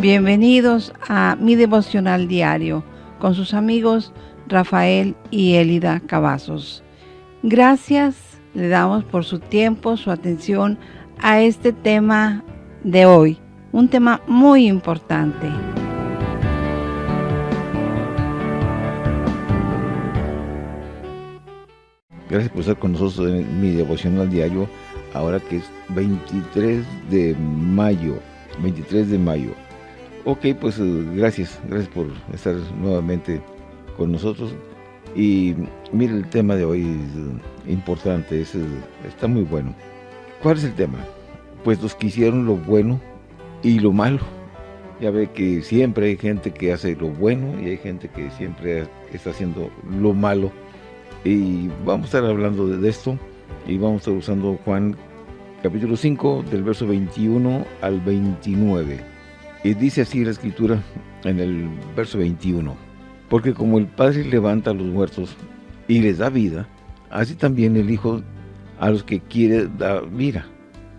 Bienvenidos a mi devocional diario con sus amigos Rafael y Elida Cavazos. Gracias le damos por su tiempo, su atención a este tema de hoy, un tema muy importante. Gracias por estar con nosotros en mi devocional diario, ahora que es 23 de mayo, 23 de mayo. Ok, pues eh, gracias, gracias por estar nuevamente con nosotros. Y mire, el tema de hoy es importante, es, está muy bueno. ¿Cuál es el tema? Pues los que hicieron lo bueno y lo malo. Ya ve que siempre hay gente que hace lo bueno y hay gente que siempre está haciendo lo malo. Y vamos a estar hablando de esto y vamos a estar usando Juan capítulo 5 del verso 21 al 29. Y dice así la escritura en el verso 21. Porque como el Padre levanta a los muertos y les da vida, así también el Hijo a los que quiere da vida.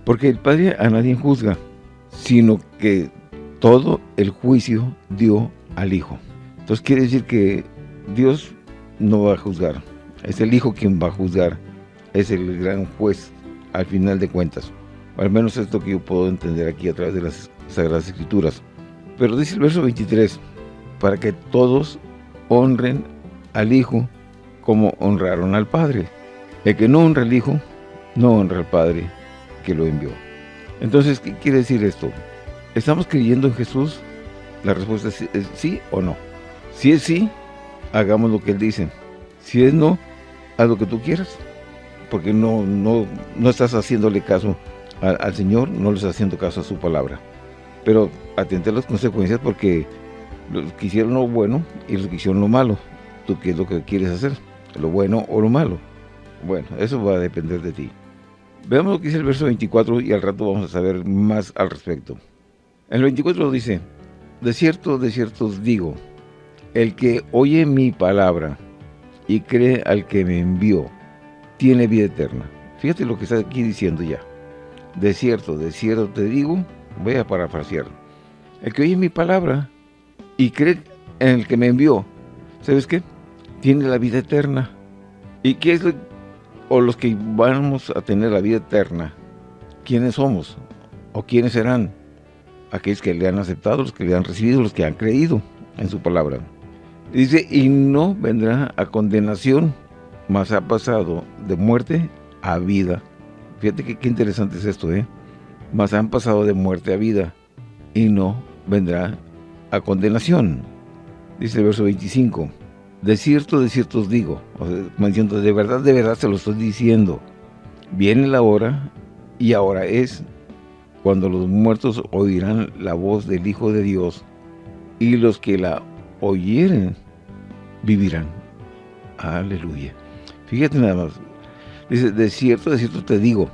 Porque el Padre a nadie juzga, sino que todo el juicio dio al Hijo. Entonces quiere decir que Dios no va a juzgar. Es el Hijo quien va a juzgar. Es el gran juez al final de cuentas. al menos es lo que yo puedo entender aquí a través de las Sagradas Escrituras. Pero dice el verso 23, para que todos honren al Hijo como honraron al Padre. El que no honra al Hijo, no honra al Padre que lo envió. Entonces, ¿qué quiere decir esto? ¿Estamos creyendo en Jesús? La respuesta es, sí o no. Si es sí, hagamos lo que Él dice. Si es no, haz lo que tú quieras. Porque no, no, no estás haciéndole caso al, al Señor, no le estás haciendo caso a su palabra pero atente a las consecuencias porque los que hicieron lo bueno y los que hicieron lo malo. ¿Tú qué es lo que quieres hacer? ¿Lo bueno o lo malo? Bueno, eso va a depender de ti. Veamos lo que dice el verso 24 y al rato vamos a saber más al respecto. El 24 dice, De cierto, de cierto os digo, el que oye mi palabra y cree al que me envió, tiene vida eterna. Fíjate lo que está aquí diciendo ya. De cierto, de cierto te digo, Voy a parafrasear. El que oye mi palabra y cree en el que me envió, ¿sabes qué? Tiene la vida eterna. ¿Y qué es o los que vamos a tener la vida eterna? ¿Quiénes somos? ¿O quiénes serán? Aquellos que le han aceptado, los que le han recibido, los que han creído en su palabra. Dice, y no vendrá a condenación, mas ha pasado de muerte a vida. Fíjate que qué interesante es esto, ¿eh? Mas han pasado de muerte a vida, y no vendrá a condenación. Dice el verso 25, de cierto, de cierto os digo, diciendo, de verdad, de verdad se lo estoy diciendo, viene la hora, y ahora es, cuando los muertos oirán la voz del Hijo de Dios, y los que la oyeren, vivirán. Aleluya. Fíjate nada más. Dice, de cierto, de cierto te digo,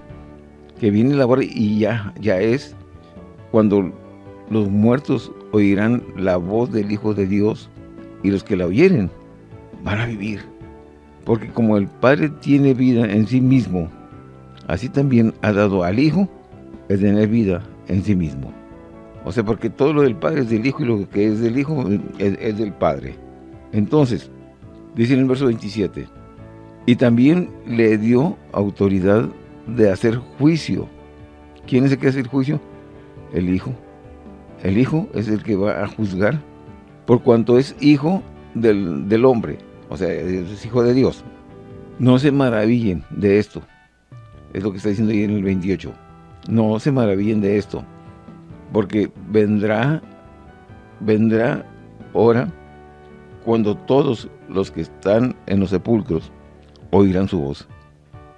que viene la hora y ya, ya es cuando los muertos oirán la voz del Hijo de Dios y los que la oyeren van a vivir. Porque como el Padre tiene vida en sí mismo, así también ha dado al Hijo el tener vida en sí mismo. O sea, porque todo lo del Padre es del Hijo y lo que es del Hijo es, del Padre. Entonces, dice en el verso 27, y también le dio autoridad de hacer juicio. ¿Quién es el que hace el juicio? El Hijo. El Hijo es el que va a juzgar por cuanto es hijo del, hombre, o sea, es hijo de Dios. No se maravillen de esto. Es lo que está diciendo ahí en el 28. No se maravillen de esto. Porque vendrá, vendrá hora cuando todos los que están en los sepulcros oirán su voz.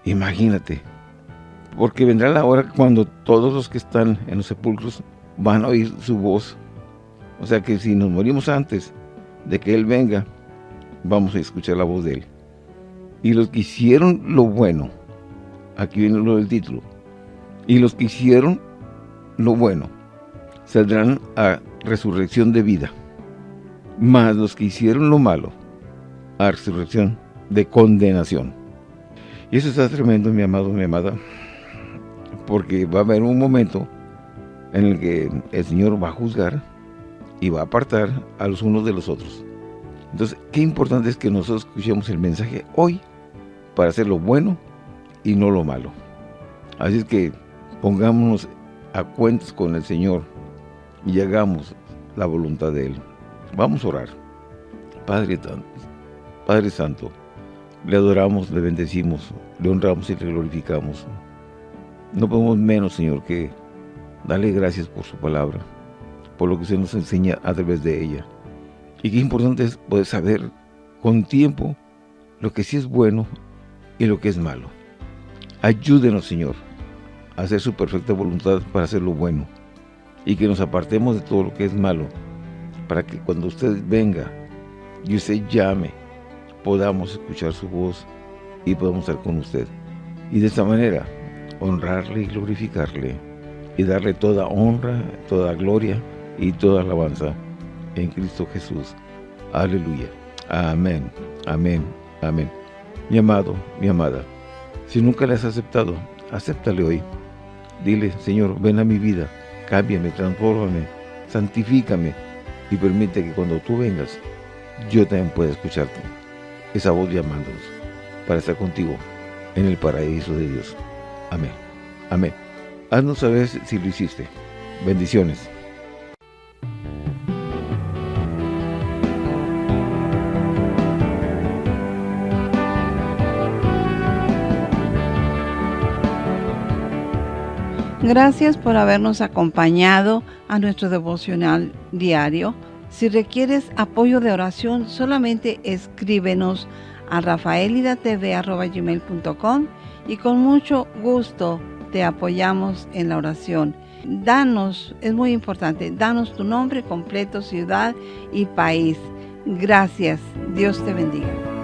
Imagínate, porque vendrá la hora cuando todos los que están en los sepulcros van a oír su voz. O sea que si nos morimos antes de que Él venga, vamos a escuchar la voz de Él. Y los que hicieron lo bueno, aquí viene lo del título, y los que hicieron lo bueno, saldrán a resurrección de vida. Mas los que hicieron lo malo, a resurrección de condenación. Y eso está tremendo, mi amado, mi amada porque va a haber un momento en el que el Señor va a juzgar y va a apartar a los unos de los otros. Entonces, qué importante es que nosotros escuchemos el mensaje hoy para hacer lo bueno y no lo malo. Así es que pongámonos a cuentas con el Señor y hagamos la voluntad de Él. Vamos a orar. Padre, Padre Santo, le adoramos, le bendecimos, le honramos y le glorificamos. No podemos menos, Señor, que darle gracias por su palabra, por lo que usted nos enseña a través de ella. Y qué importante es poder saber con tiempo lo que sí es bueno y lo que es malo. Ayúdenos, Señor, a hacer su perfecta voluntad para hacer lo bueno y que nos apartemos de todo lo que es malo para que cuando usted venga y usted llame, podamos escuchar su voz y podamos estar con usted. Y de esta manera, honrarle y glorificarle y darle toda honra, toda gloria y toda alabanza en Cristo Jesús. Aleluya. Amén, amén, amén. Mi amado, mi amada, si nunca le has aceptado, acéptale hoy. Dile, Señor, ven a mi vida, cámbiame, transfórmame, santifícame y permite que cuando tú vengas, yo también pueda escucharte. Esa voz llamándonos para estar contigo en el paraíso de Dios. Amén. Amén. Haznos saber si lo hiciste. Bendiciones. Gracias por habernos acompañado a nuestro devocional diario. Si requieres apoyo de oración, solamente escríbenos a rafaelidatv.com y con mucho gusto te apoyamos en la oración. Danos, es muy importante, danos tu nombre completo, ciudad y país. Gracias. Dios te bendiga.